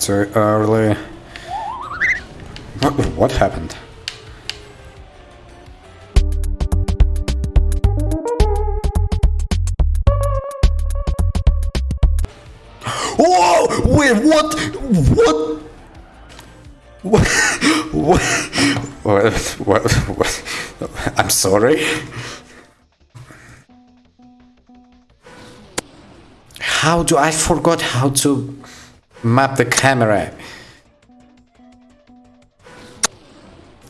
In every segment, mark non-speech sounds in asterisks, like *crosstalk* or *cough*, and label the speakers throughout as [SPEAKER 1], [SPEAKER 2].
[SPEAKER 1] too early. What, what happened? Whoa! Wait, what? What? What? What? What? What? what? I'm sorry. How do I forgot how to map the camera?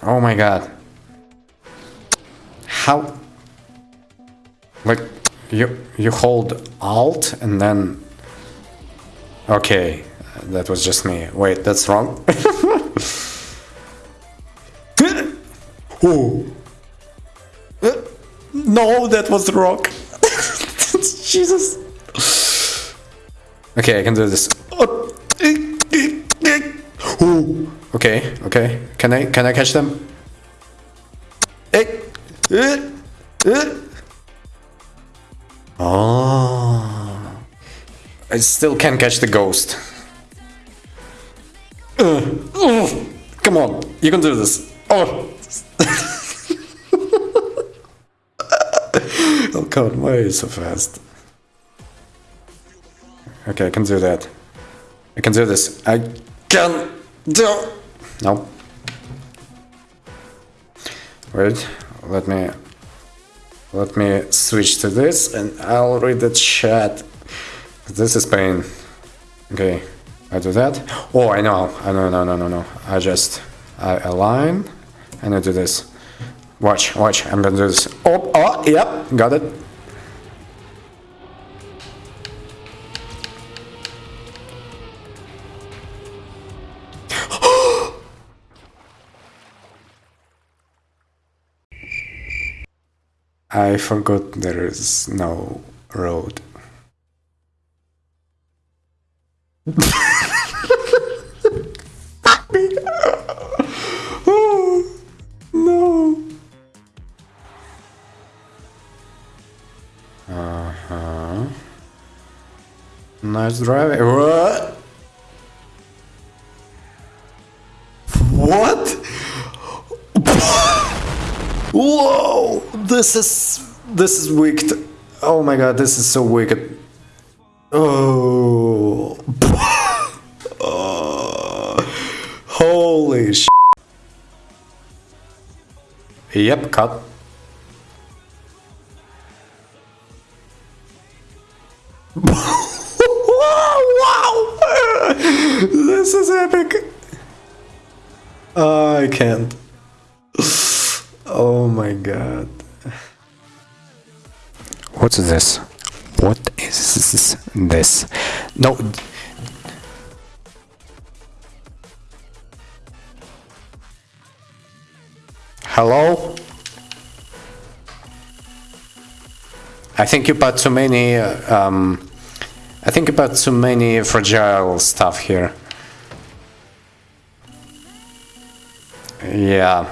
[SPEAKER 1] Oh my god. How? Like you you hold Alt and then. Okay, that was just me. Wait, that's wrong. *laughs* oh. No, that was wrong. *laughs* Jesus. Okay, I can do this. Oh. Okay, okay. Can I can I catch them? Oh. I still can't catch the ghost. Uh, uh, come on, you can do this. Oh. *laughs* oh god, why are you so fast? Okay, I can do that. I can do this. I can. No. Wait, let me let me switch to this and I'll read the chat. This is pain. Okay, I do that. Oh, I know. I know, no, no, no, no. I just I align and I do this. Watch, watch. I'm gonna do this. Oh, oh, yep, got it. I forgot there is no road. no. Uh huh. Nice driving. What? What? Whoa! This is this is wicked. Oh my god, this is so wicked. Oh. *laughs* Holy sh. Yep, cut. *laughs* wow! *laughs* This is epic. I can't. God. What's this? What is this? No. Hello? I think you put too many. Um, I think put too many fragile stuff here. Yeah,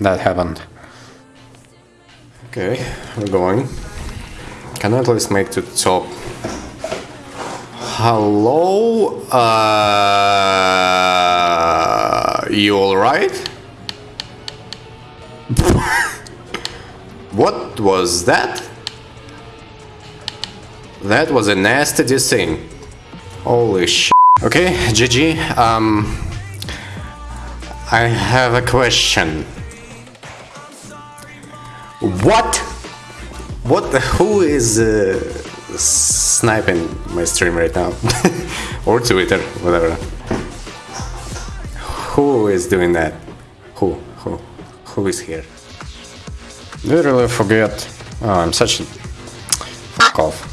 [SPEAKER 1] that happened. Okay, we're going. Can I at least make to the top? Hello? Uh, you alright? *laughs* what was that? That was a nasty thing. Holy sh. Okay, GG. Um, I have a question. What? What? Who is uh, sniping my stream right now? *laughs* or Twitter, whatever. Who is doing that? Who? Who? Who is here? Literally forget. Oh, I'm such a fuck off.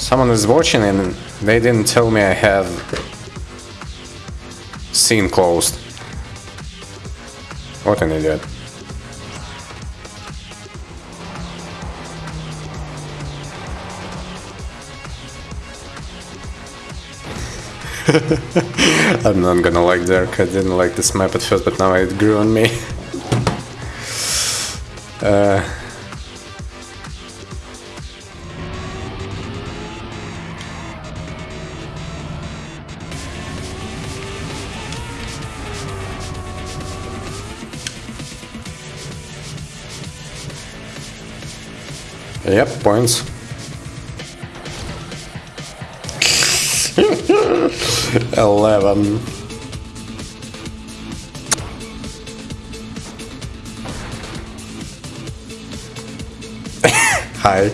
[SPEAKER 1] Someone is watching and they didn't tell me I have scene closed. What an idiot. *laughs* I'm not gonna like Dark, I didn't like this map at first, but now it grew on me. *laughs* uh, Yep, points. Eleven. *laughs* Hi.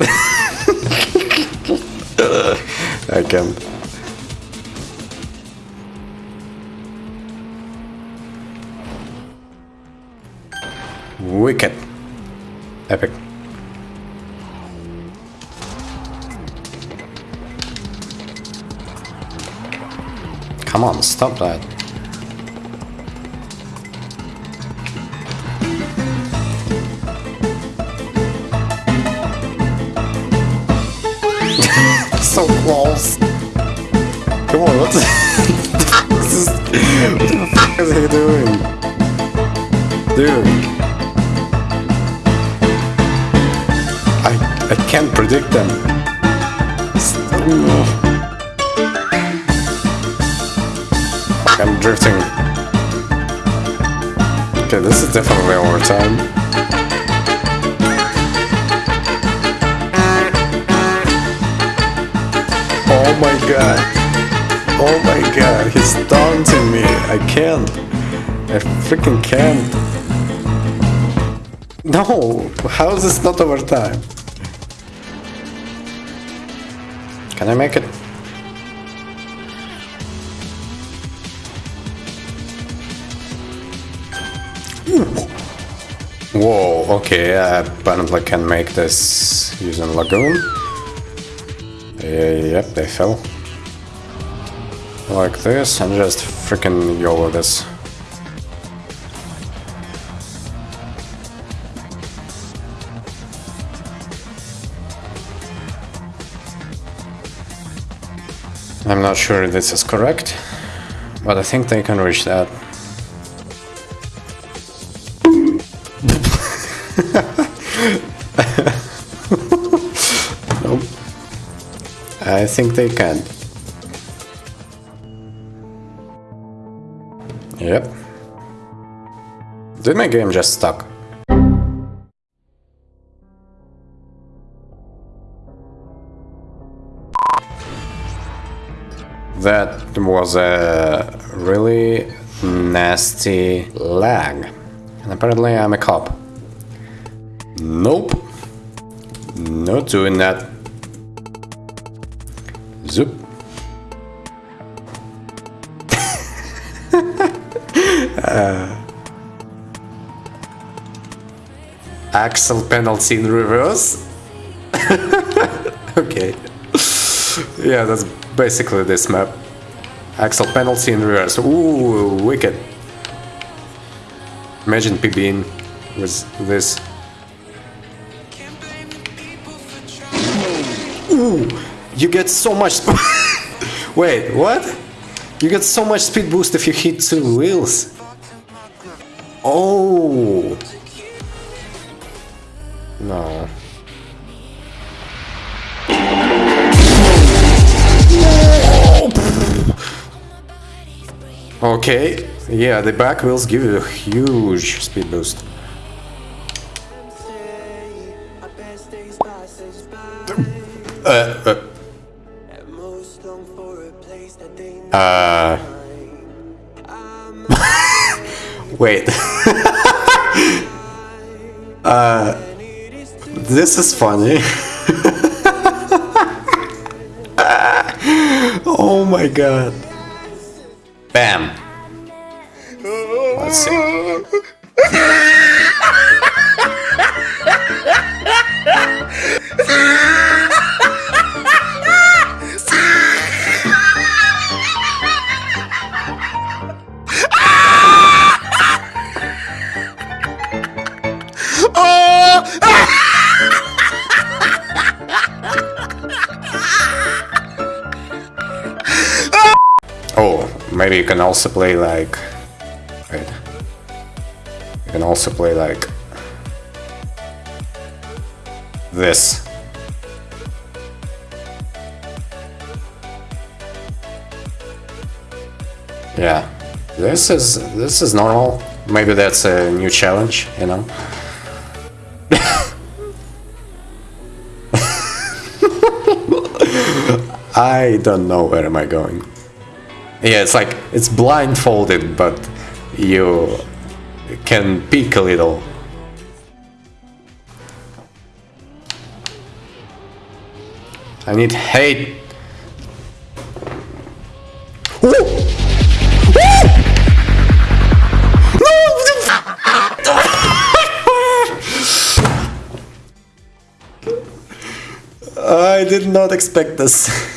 [SPEAKER 1] *laughs* I can't. Wicked. Epic. Come on, stop that. so close. Come on, what is, *laughs* what the fuck is he doing? Dude. I, I can't predict them. I'm drifting. Okay, this is definitely overtime. Oh my god. Oh my god, he's taunting me. I can't. I freaking can't. No, how is this not overtime? Can I make it? Whoa, okay, I apparently can make this using Lagoon. Yep, they fell. Like this, and just freaking YOLO this. I'm not sure this is correct, but I think they can reach that. *laughs* nope. I think they can. Yep. Did my game just stuck? That was a really nasty lag. And apparently I'm a cop. Nope. Not doing that. Zoop. uh, *laughs* Axel penalty in reverse. *laughs* okay. yeah, that's basically this map. Axel penalty in reverse. Ooh, wicked. Imagine PBing with this. Ooh, you get so much. *laughs* Wait, what? You get so much speed boost if you hit two wheels. Oh. No. Okay, yeah, the back wheels give you a huge speed boost. Uh, uh. *laughs* Uh. Wait. *laughs* uh. This is funny. *laughs* oh my god. Bam. Let's see. You can also play like... Wait. You can also play like... This. Yeah. This is... this is normal. Maybe that's a new challenge, you know? *laughs* I don't know where am I going. Yeah, it's like it's blindfolded, but you can peek a little. I need hate. *laughs* I did not expect this. *laughs*